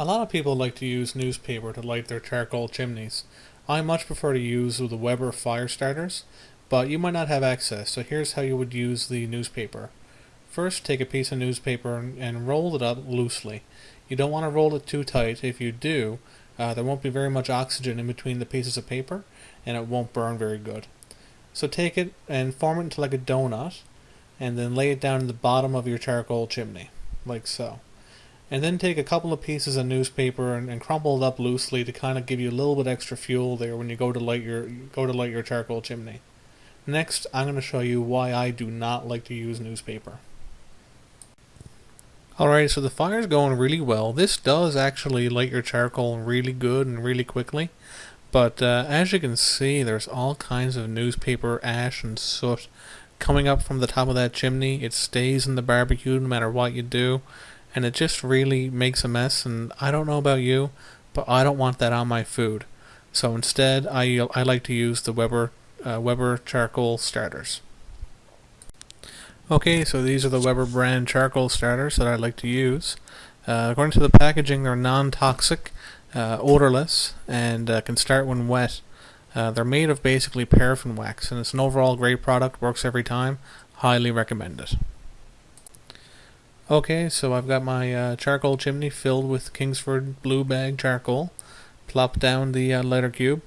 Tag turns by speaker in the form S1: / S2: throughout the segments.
S1: A lot of people like to use newspaper to light their charcoal chimneys. I much prefer to use the Weber fire starters, but you might not have access, so here's how you would use the newspaper. First, take a piece of newspaper and roll it up loosely. You don't want to roll it too tight. If you do, uh, there won't be very much oxygen in between the pieces of paper, and it won't burn very good. So take it and form it into like a donut, and then lay it down in the bottom of your charcoal chimney, like so and then take a couple of pieces of newspaper and, and, crumple it up loosely to kind of give you a little bit extra fuel there when you go to light your go to light your charcoal chimney. Next, I'm going to show you why I do not like to use newspaper. Alright, so the fire's going really well. This does actually light your charcoal really good and really quickly. But uh, as you can see, there's all kinds of newspaper ash and soot coming up from the top of that chimney. It stays in the barbecue no matter what you do and it just really makes a mess. And I don't know about you, but I don't want that on my food. So instead, I I like to use the Weber uh, Weber charcoal starters. Okay, so these are the Weber brand charcoal starters that I like to use. Uh, according to the packaging, they're non-toxic, uh, odorless, and uh, can start when wet. Uh, they're made of basically paraffin wax, and it's an overall great product. Works every time. Highly recommend it. Okay, so I've got my uh, charcoal chimney filled with Kingsford Blue Bag charcoal. Plop down the uh, lighter cube,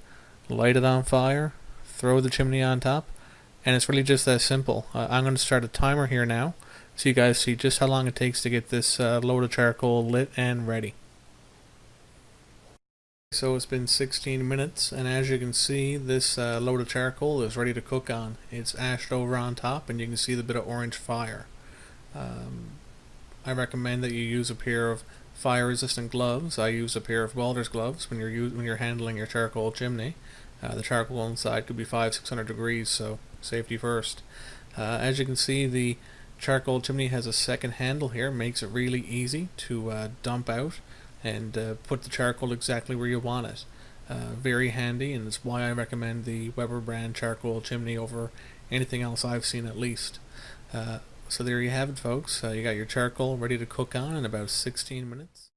S1: light it on fire, throw the chimney on top, and it's really just that simple. Uh, I'm going to start a timer here now so you guys see just how long it takes to get this uh, load of charcoal lit and ready. So it's been 16 minutes and as you can see this uh, load of charcoal is ready to cook on. It's ashed over on top and you can see the bit of orange fire. Um, I recommend that you use a pair of fire resistant gloves. I use a pair of welder's gloves when you're when you're handling your charcoal chimney. Uh, the charcoal inside could be 5 600 degrees so safety first. Uh, as you can see the charcoal chimney has a second handle here makes it really easy to uh, dump out and uh, put the charcoal exactly where you want it. Uh, very handy and it's why I recommend the Weber brand charcoal chimney over anything else I've seen at least. So there you have it, folks. Uh, you got your charcoal ready to cook on in about 16 minutes.